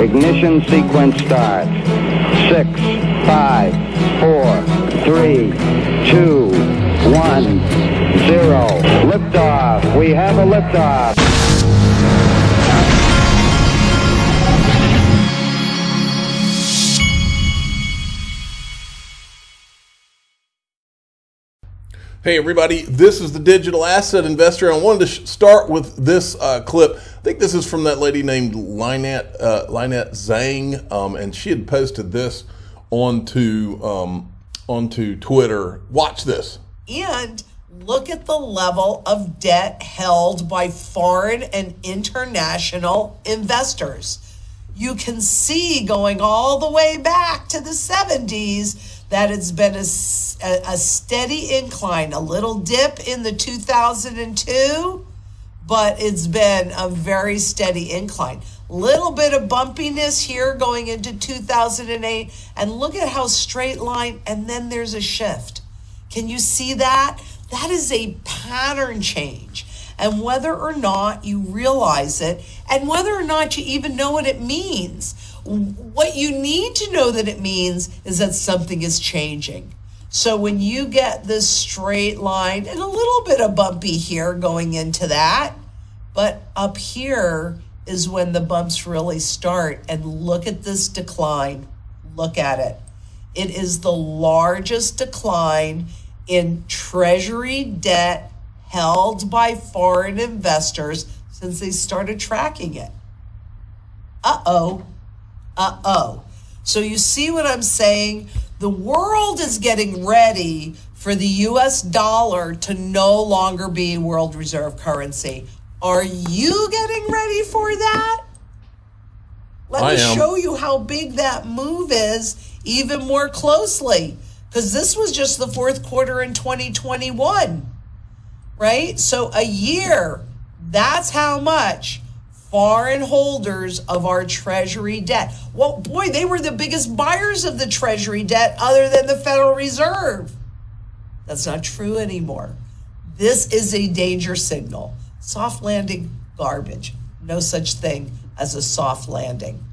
Ignition sequence starts. Six, five, four, three, two, one, zero. Liftoff. We have a liftoff. Hey everybody, this is the Digital Asset Investor. I wanted to start with this uh, clip. I think this is from that lady named Lynette, uh, Lynette Zhang, um, and she had posted this onto um, onto Twitter. Watch this. And look at the level of debt held by foreign and international investors. You can see going all the way back to the 70s that it's been a, a, steady incline, a little dip in the 2002, but it's been a very steady incline. Little bit of bumpiness here going into 2008, and look at how straight line, and then there's a shift. Can you see that? That is a pattern change. And whether or not you realize it, and whether or not you even know what it means, what you need to know that it means is that something is changing. So when you get this straight line and a little bit of bumpy here going into that, but up here is when the bumps really start. And look at this decline. Look at it. It is the largest decline in treasury debt held by foreign investors since they started tracking it. Uh oh uh oh. So you see what I'm saying? The world is getting ready for the US dollar to no longer be world reserve currency. Are you getting ready for that? Let I me am. show you how big that move is even more closely. Because this was just the fourth quarter in 2021, right? So a year, that's how much foreign holders of our treasury debt. Well, boy, they were the biggest buyers of the treasury debt other than the Federal Reserve. That's not true anymore. This is a danger signal. Soft landing, garbage. No such thing as a soft landing.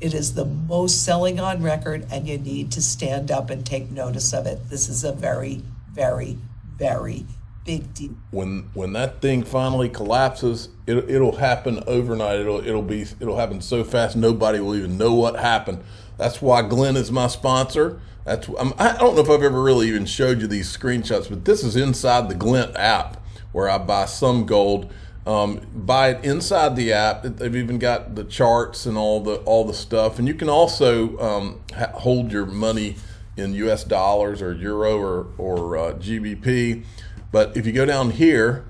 It is the most selling on record, and you need to stand up and take notice of it. This is a very, very, very big deal. When when that thing finally collapses, it, it'll happen overnight. It'll it'll be it'll happen so fast nobody will even know what happened. That's why Glint is my sponsor. That's I'm, I don't know if I've ever really even showed you these screenshots, but this is inside the Glint app where I buy some gold. Um, buy it inside the app. They've even got the charts and all the all the stuff, and you can also um, hold your money in U.S. dollars or euro or or uh, GBP. But if you go down here,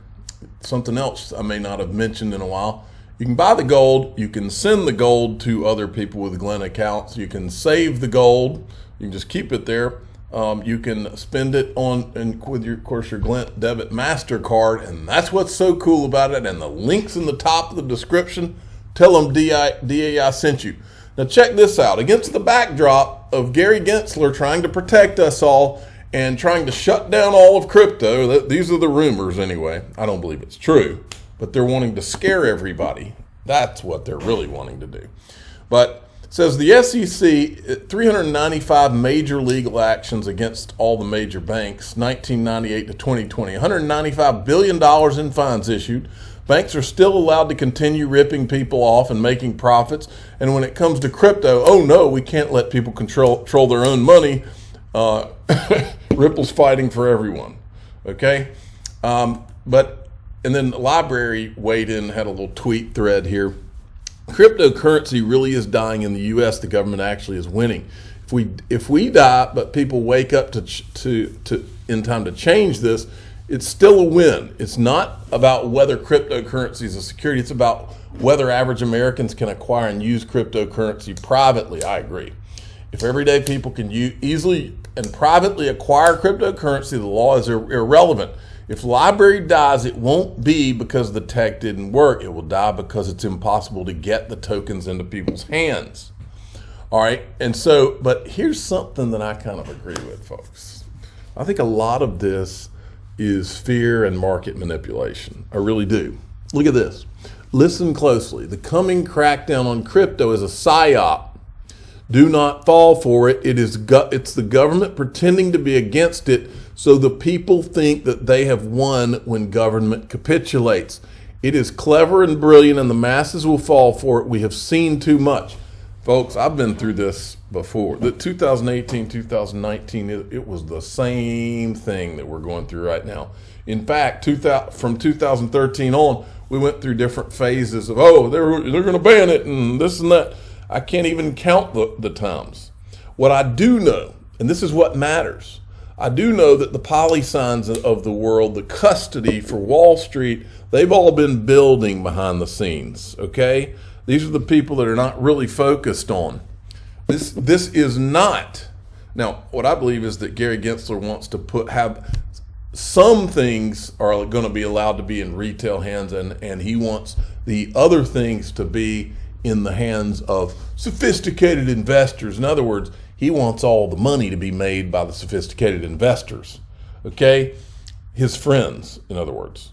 something else I may not have mentioned in a while, you can buy the gold, you can send the gold to other people with Glint accounts, you can save the gold, you can just keep it there. Um, you can spend it on and with your of course your Glint debit MasterCard, and that's what's so cool about it. And the links in the top of the description, tell them DI, DAI sent you. Now check this out. Against the backdrop of Gary Gensler trying to protect us all, and trying to shut down all of crypto. These are the rumors anyway. I don't believe it's true, but they're wanting to scare everybody. That's what they're really wanting to do. But says the SEC 395 major legal actions against all the major banks 1998 to 2020 195 billion dollars in fines issued banks are still allowed to continue ripping people off and making profits and when it comes to crypto oh no we can't let people control, control their own money uh, Ripple's fighting for everyone. Okay, um, but and then the LBRY weighed in, had a little tweet thread here. Cryptocurrency really is dying in the U.S. The government actually is winning. If we if we die, but people wake up to to to in time to change this, it's still a win. It's not about whether cryptocurrency is a security. It's about whether average Americans can acquire and use cryptocurrency privately. I agree. If everyday people can easily and privately acquire cryptocurrency, the law is ir irrelevant. If LBRY dies, it won't be because the tech didn't work. It will die because it's impossible to get the tokens into people's hands. All right, and so, but here's something that I kind of agree with, folks. I think a lot of this is fear and market manipulation. I really do. Look at this. Listen closely. The coming crackdown on crypto is a psyop. Do not fall for it. It is go- it's the government pretending to be against it so the people think that they have won when government capitulates. It is clever and brilliant and the masses will fall for it. We have seen too much. Folks, I've been through this before. The 2018, 2019, it, it was the same thing that we're going through right now. In fact, 2000, from 2013 on, we went through different phases of, oh, they're, they're going to ban it and this and that. I can't even count the, the times. What I do know, and this is what matters, I do know that the Polysigns of the world, the custody for Wall Street, they've all been building behind the scenes, okay? These are the people that are not really focused on. This, this is not, now, what I believe is that Gary Gensler wants to put, have some things are going to be allowed to be in retail hands and, and he wants the other things to be in the hands of sophisticated investors. In other words, he wants all the money to be made by the sophisticated investors. Okay? His friends, in other words.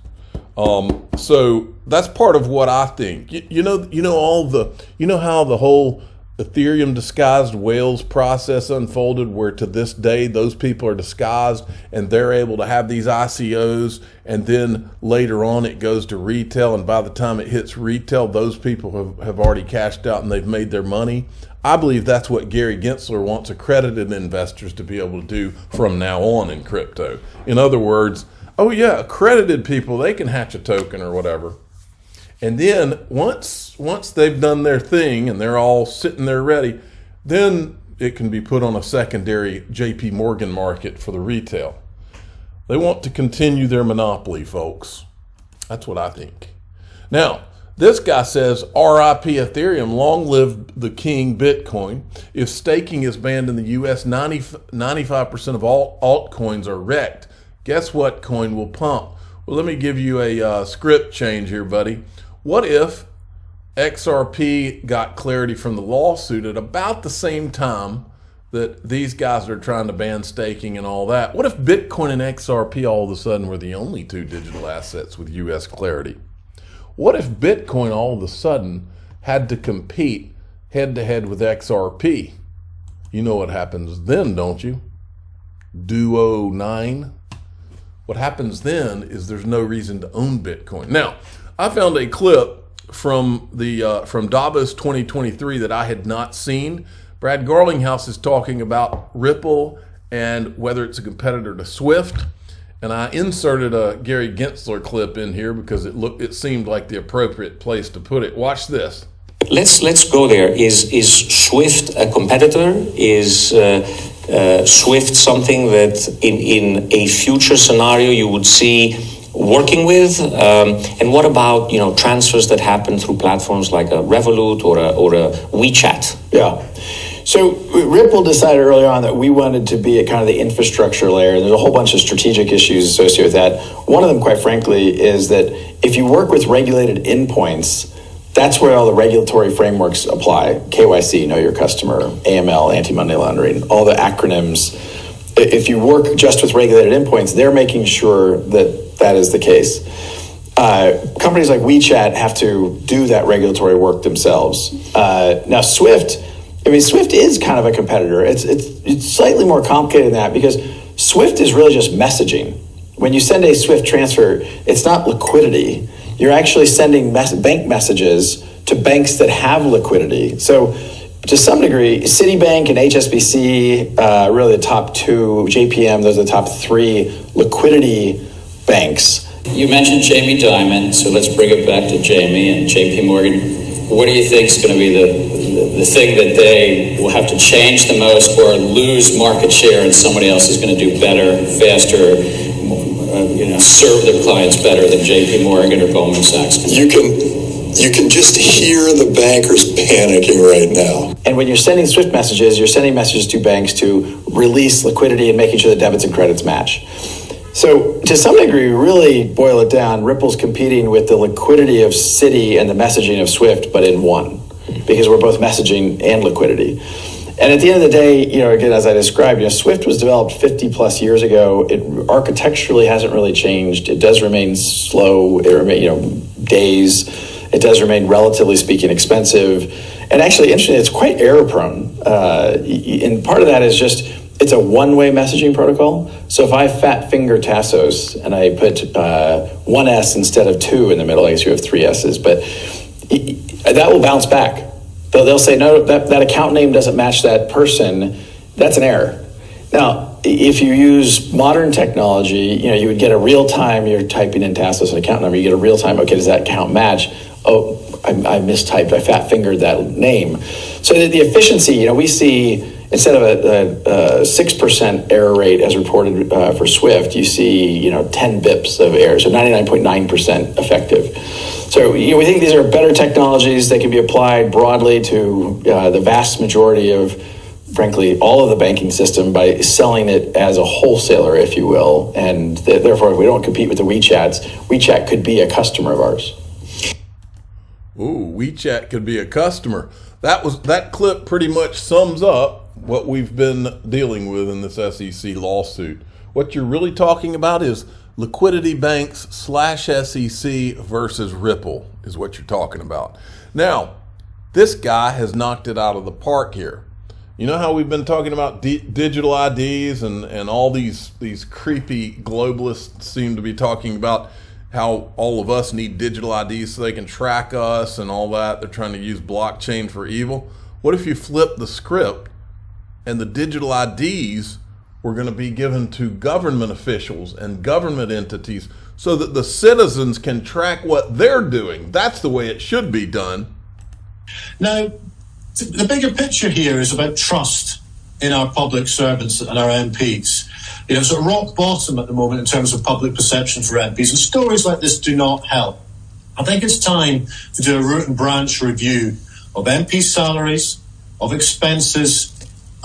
Um, so that's part of what I think. You, you know, you know all the, you know how the whole Ethereum disguised whales process unfolded, where to this day those people are disguised and they're able to have these ICOs, and then later on it goes to retail, and by the time it hits retail, those people have, have already cashed out and they've made their money. I believe that's what Gary Gensler wants accredited investors to be able to do from now on in crypto. In other words, oh yeah, accredited people, they can hatch a token or whatever. And then once once they've done their thing and they're all sitting there ready, then it can be put on a secondary JP Morgan market for the retail. They want to continue their monopoly, folks. That's what I think. Now, this guy says, RIP Ethereum, long live the king Bitcoin. If staking is banned in the US, 90, 95% of all altcoins are wrecked. Guess what coin will pump? Well, let me give you a uh, script change here, buddy. What if XRP got clarity from the lawsuit at about the same time that these guys are trying to ban staking and all that? What if Bitcoin and XRP all of a sudden were the only two digital assets with US clarity? What if Bitcoin all of a sudden had to compete head to head with XRP? You know what happens then, don't you? Duo 9. What happens then is there's no reason to own Bitcoin. Now, I found a clip from the uh, from Davos 2023 that I had not seen. Brad Garlinghouse is talking about Ripple and whether it's a competitor to Swift. And I inserted a Gary Gensler clip in here because it looked it seemed like the appropriate place to put it. Watch this. Let's let's go there. Is is Swift a competitor? Is uh, uh, Swift something that in in a future scenario you would see working with? Um, and what about you know transfers that happen through platforms like a Revolut or a, or a WeChat? Yeah. So Ripple decided early on that we wanted to be at kind of the infrastructure layer. There's a whole bunch of strategic issues associated with that. One of them, quite frankly, is that if you work with regulated endpoints, that's where all the regulatory frameworks apply. KYC, know your customer, AML, anti-money laundering, all the acronyms. If you work just with regulated endpoints, they're making sure that that is the case. Uh, companies like WeChat have to do that regulatory work themselves. Uh, now, Swift, I mean, Swift is kind of a competitor. It's, it's, it's slightly more complicated than that because Swift is really just messaging. When you send a Swift transfer, it's not liquidity. You're actually sending mes- bank messages to banks that have liquidity. So, to some degree, Citibank and HSBC, uh, really the top two, JPM, those are the top three liquidity banks. You mentioned Jamie Dimon, so let's bring it back to Jamie and JP Morgan. What do you think is going to be the, the thing that they will have to change the most or lose market share and somebody else is going to do better, faster, uh, you know, serve their clients better than JP Morgan or Goldman Sachs? You can you can just hear the bankers panicking right now. And when you're sending SWIFT messages, you're sending messages to banks to release liquidity and making sure the debits and credits match. So, to some degree, really boil it down, Ripple's competing with the liquidity of Citi and the messaging of Swift, but in one, because we're both messaging and liquidity. And at the end of the day, you know, again, as I described, you know, Swift was developed 50 plus years ago. It architecturally hasn't really changed. It does remain slow. It remain, you know, days. It does remain, relatively speaking, expensive. And actually, interestingly, it's quite error prone. Uh, and part of that is just it's a one way messaging protocol. So if I fat finger Tassos and I put uh, one S instead of two in the middle, I guess you have three S's, but that will bounce back. They'll, they'll say, no, that, that account name doesn't match that person. That's an error. Now, if you use modern technology, you know, you would get a real time, you're typing in Tassos an account number, you get a real time, okay, does that account match? Oh, I, I mistyped, I fat fingered that name. So the, the efficiency, you know, we see instead of a, six percent error rate as reported uh, for Swift, you see you know ten bips of error, so ninety nine point nine percent effective. So you know, we think these are better technologies that can be applied broadly to uh, the vast majority of, frankly, all of the banking system by selling it as a wholesaler, if you will, and th- therefore if we don't compete with the WeChats. WeChat could be a customer of ours. Ooh, WeChat could be a customer. That was that clip pretty much sums up what we've been dealing with in this SEC lawsuit. What you're really talking about is liquidity banks slash SEC versus Ripple is what you're talking about. Now, this guy has knocked it out of the park here. You know how we've been talking about di- digital IDs and, and all these these creepy globalists seem to be talking about how all of us need digital IDs so they can track us and all that. They're trying to use blockchain for evil. What if you flip the script and the digital IDs were going to be given to government officials and government entities so that the citizens can track what they're doing. That's the way it should be done. Now, the bigger picture here is about trust in our public servants and our MPs. You know, it's rock bottom at the moment in terms of public perception for MPs, and stories like this do not help. I think it's time to do a root and branch review of MP salaries, of expenses,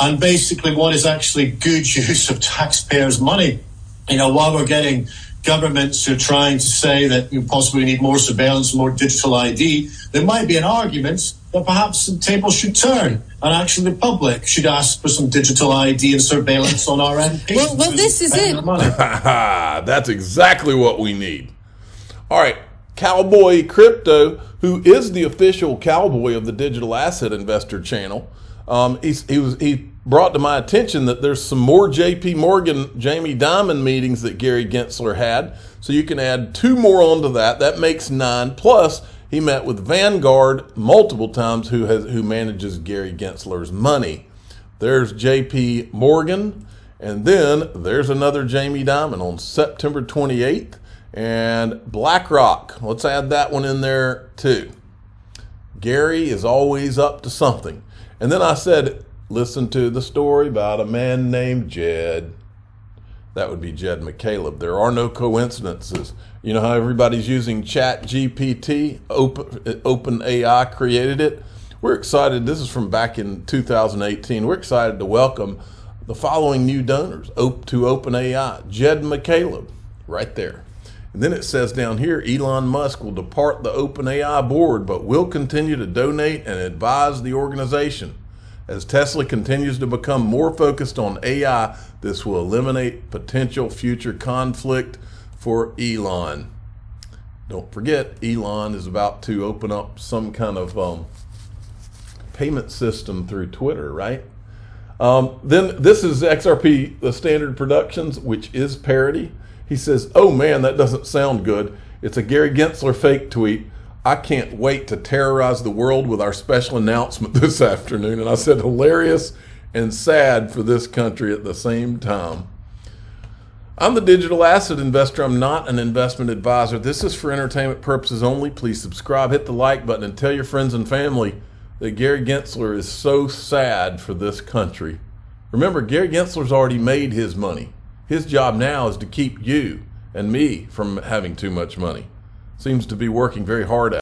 and basically what is actually good use of taxpayers' money. You know, while we're getting governments who are trying to say that you possibly need more surveillance, more digital ID, there might be an argument that perhaps the table should turn and actually the public should ask for some digital ID and surveillance on our MPs. Well, well this is it. That's exactly what we need. All right, Cowboy Crypto, who is the official cowboy of the Digital Asset Investor channel, um, he was he brought to my attention that there's some more JP Morgan, Jamie Dimon meetings that Gary Gensler had. So you can add two more onto that. That makes nine. Plus, he met with Vanguard multiple times, who has who manages Gary Gensler's money. There's JP Morgan, and then there's another Jamie Dimon on September 28th, and BlackRock. Let's add that one in there too. Gary is always up to something. And then I said, listen to the story about a man named Jed. That would be Jed McCaleb. There are no coincidences. You know how everybody's using Chat GPT? Open, AI created it. We're excited. This is from back in 2018. We're excited to welcome the following new donors to OpenAI. Jed McCaleb, right there. And then it says down here, Elon Musk will depart the OpenAI board, but will continue to donate and advise the organization. As Tesla continues to become more focused on AI, this will eliminate potential future conflict for Elon. Don't forget, Elon is about to open up some kind of um, payment system through Twitter, right? Um, then this is XRP, the Standard Productions, which is parody. He says, Oh man, that doesn't sound good. It's a Gary Gensler fake tweet. I can't wait to terrorize the world with our special announcement this afternoon. And I said, hilarious and sad for this country at the same time. I'm the digital asset investor. I'm not an investment advisor. This is for entertainment purposes only. Please subscribe, hit the like button, and tell your friends and family that Gary Gensler is so sad for this country. Remember, Gary Gensler's already made his money. His job now is to keep you and me from having too much money seems to be working very hard